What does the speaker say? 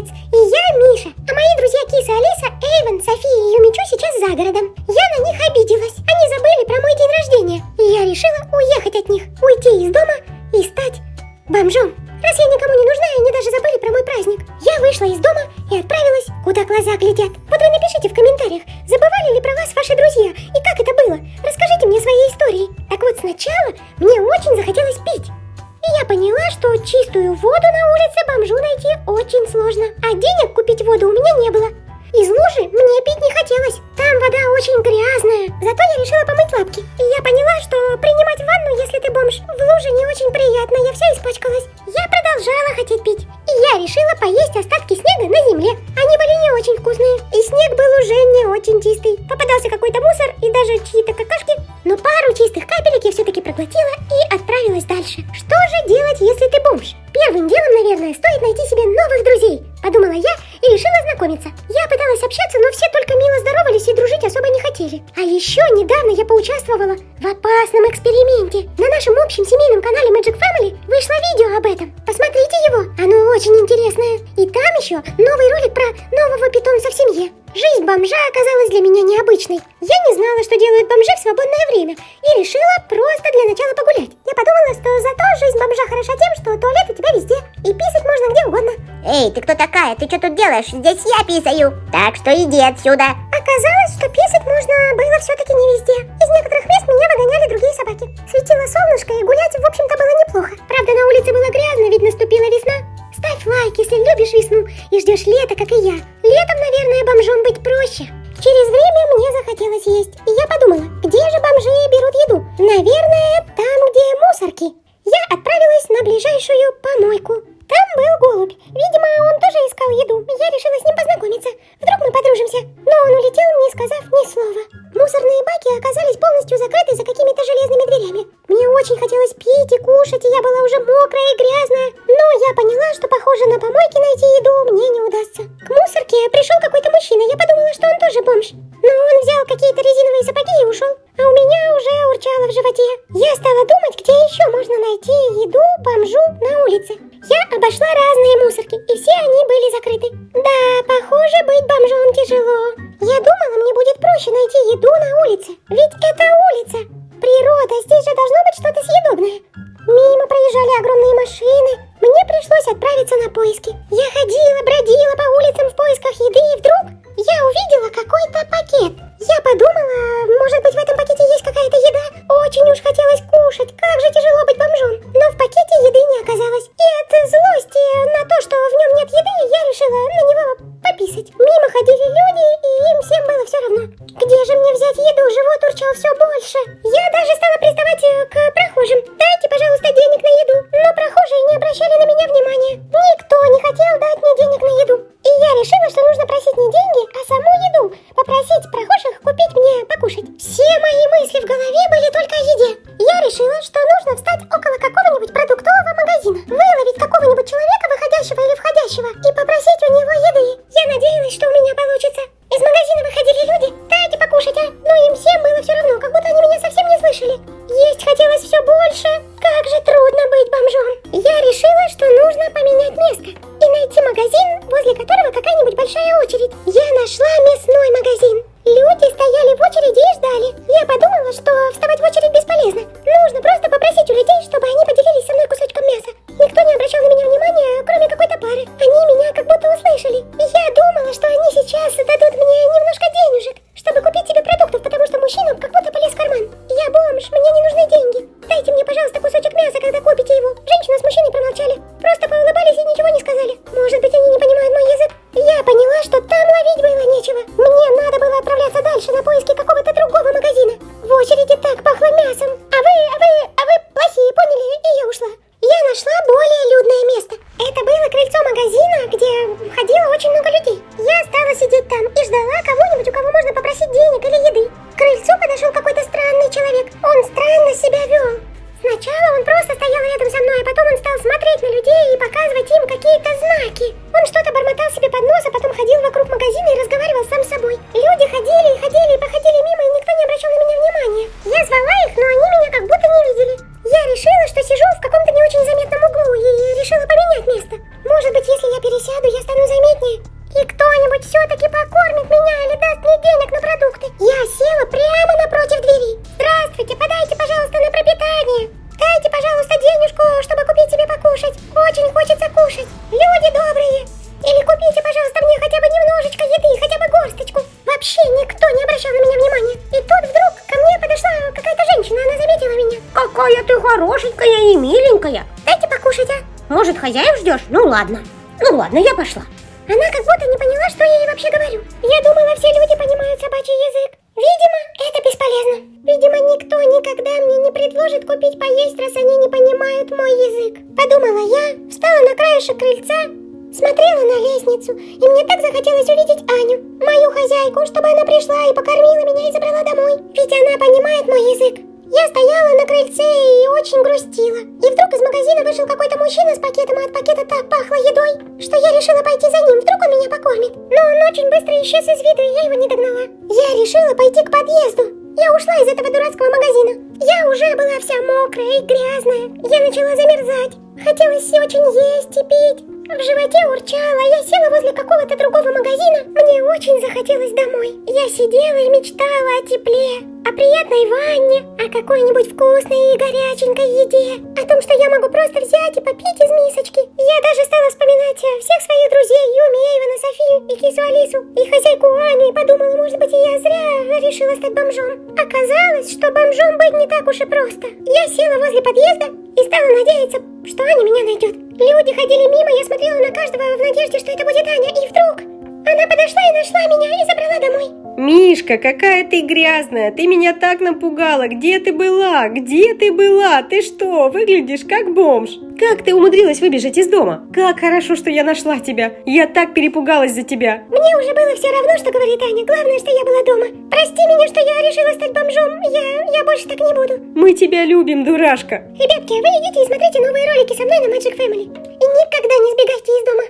Молодец! И я Миша, а мои друзья Киса, Алиса, Эйвен, София и Юмичу сейчас за городом. Я на них обиделась. Они забыли про мой день рождения. И я решила уехать от них, уйти из дома и стать бомжом. Раз я никому не нужна, они даже забыли про мой праздник. Я вышла из дома и отправилась, куда глаза глядят. Вот вы напишите в комментариях, чистую воду на улице бомжу найти очень сложно. А денег купить воду у меня не было. Капелек я все-таки проглотила и отправилась дальше. Что же делать, если ты бомж? Первым делом, наверное, стоит найти себе новых друзей. Подумала я и решила знакомиться. Я пыталась общаться, но все только мило здоровались и дружить особо не хотели. А еще недавно я поучаствовала в опасном эксперименте. На нашем общем семейном канале Magic Family вышло видео об этом. Посмотрите его, оно очень интересное. И там еще новый ролик про нового питомца в семье. Жизнь бомжа оказалась для меня необычной. Я не знала, что делают бомжи в свободное время, и решила просто для начала погулять. Я подумала, что зато жизнь бомжа хороша тем, что туалет у тебя везде, и писать можно где угодно. Эй, ты кто такая? Ты что тут делаешь? Здесь я писаю. Так что иди отсюда. Оказалось, что писать можно было все-таки не везде. Из некоторых мест меня выгоняли другие собаки. Светило солнышко, и гулять, в общем-то, было неплохо. Правда, на улице было грязно, ведь наступила весна. Ставь лайк, если любишь весну и ждешь лета, как и я. Летом, наверное, бомжом есть, и я подумала, где же бомжи берут еду? Наверное, там, где мусорки. Я отправилась на ближайшую помойку. Там был голубь. Видимо, он тоже искал еду. Я решила с ним познакомиться. Вдруг мы подружимся. Но он улетел, не сказав ни слова. Мусорные баки оказались полностью закрыты за какими-то железными дверями. Мне очень хотелось пить и кушать, и я была уже мокрая и грязная. Но я поняла, что, похоже, на помойке найти еду мне не удастся. К мусорке пришел какой-то мужчина. Я подумала, что он тоже бомж. Но какие-то резиновые сапоги и ушел. А у меня уже урчало в животе. Я стала думать, где еще можно найти еду бомжу на улице. Я обошла разные мусорки, и все они были закрыты. Да, похоже, быть бомжом тяжело. Я думала, мне будет проще найти еду на улице. Ведь это улица. Природа, здесь же должно быть что-то съедобное. Мимо проезжали огромные машины. Мне пришлось отправиться на поиски. Я ходила, бродила по улицам в поисках еды, и вдруг я увидела какой-то пакет. Я подумала, может быть в этом пакете есть какая-то еда? Очень уж хотелось кушать, как же тяжело быть бомжом. Но в пакете еды не оказалось. И от злости на то, что в нем нет еды, я решила на него пописать. Мимо ходили люди, и им всем было все равно. Где же мне взять еду? Живот урчал все больше. И ждали. Я подумала, что вставать в очередь бесполезно. Нужно просто попросить у людей, чтобы они поделились со мной кусочком мяса. Никто не обращал на меня внимания, кроме какой-то пары. Они меня как будто услышали. Я думала, что они сейчас дадут мне немножко денежек, чтобы купить себе продуктов, потому что мужчина как будто полез в карман. Я бомж, мне не нужны деньги. Дайте мне, пожалуйста, кусочек мяса, когда купите его. Женщина с мужчиной промолчали. Просто поулыбались и ничего не сказали. Может быть, они не понимают мой язык? Я поняла, что там ловить было нечего. Мне надо было отправляться дальше на поиски пахло мясом. А вы, а вы, а вы плохие, поняли? И я ушла. Я нашла более людное место. Это было крыльцо магазина, где ходило очень много людей. Я стала сидеть там и ждала кого-нибудь, у кого можно попросить денег или еды. К крыльцу подошел какой-то странный человек. Он странно себя вел. Сначала он просто стоял рядом со мной, а потом он стал смотреть на людей и показывать им какие-то знаки. Он что-то бормотал себе под нос, а потом ходил вокруг магазина и разговаривал сам с собой. Покушать, люди добрые. Или купите, пожалуйста, мне хотя бы немножечко еды, хотя бы горсточку. Вообще никто не обращал на меня внимания. И тут вдруг ко мне подошла какая-то женщина, она заметила меня. Какая ты хорошенькая и миленькая. Дайте покушать, а? Может, хозяев ждешь? Ну ладно. Ну ладно, я пошла. Она как будто не поняла, что я ей вообще говорю. Я думала, все люди понимают собачий язык. Видимо, это бесполезно. Видимо, никто никогда мне не предложит купить поесть, раз они не понимают мой язык. Подумала я, встала на краешек крыльца, смотрела на лестницу, и мне так захотелось увидеть Аню, мою хозяйку, чтобы она пришла и покормила меня и забрала домой. Ведь она понимает мой язык. Я стояла крыльце и очень грустила. И вдруг из магазина вышел какой-то мужчина с пакетом, а от пакета так пахло едой, что я решила пойти за ним, вдруг он меня покормит. Но он очень быстро исчез из виду, и я его не догнала. Я решила пойти к подъезду. Я ушла из этого дурацкого магазина. Я уже была вся мокрая и грязная. Я начала замерзать. Хотелось очень есть и пить. В животе урчало, я села возле какого-то другого магазина. Мне очень захотелось домой. Я сидела и мечтала о тепле, о приятной ванне, о какой-нибудь вкусной и горяченькой еде, о том, что я могу просто взять и попить из мисочки. Я даже стала вспоминать всех своих друзей, Юми, Эйвена, Софию и кису Алису, и хозяйку Аню, и подумала, может быть, я зря решила стать бомжом. Оказалось, что бомжом быть не так уж и просто. Я села возле подъезда и стала надеяться, что Аня меня найдет. Люди ходили мимо, я смотрела на каждого в надежде, что это будет Аня, и вдруг она подошла и нашла меня. Мишка, какая ты грязная! Ты меня так напугала! Где ты была? Где ты была? Ты что, выглядишь как бомж? Как ты умудрилась выбежать из дома? Как хорошо, что я нашла тебя! Я так перепугалась за тебя! Мне уже было все равно, что говорит Аня. Главное, что я была дома. Прости меня, что я решила стать бомжом. Я, я больше так не буду. Мы тебя любим, дурашка! Ребятки, вы идите и смотрите новые ролики со мной на Magic Family. И никогда не сбегайте из дома.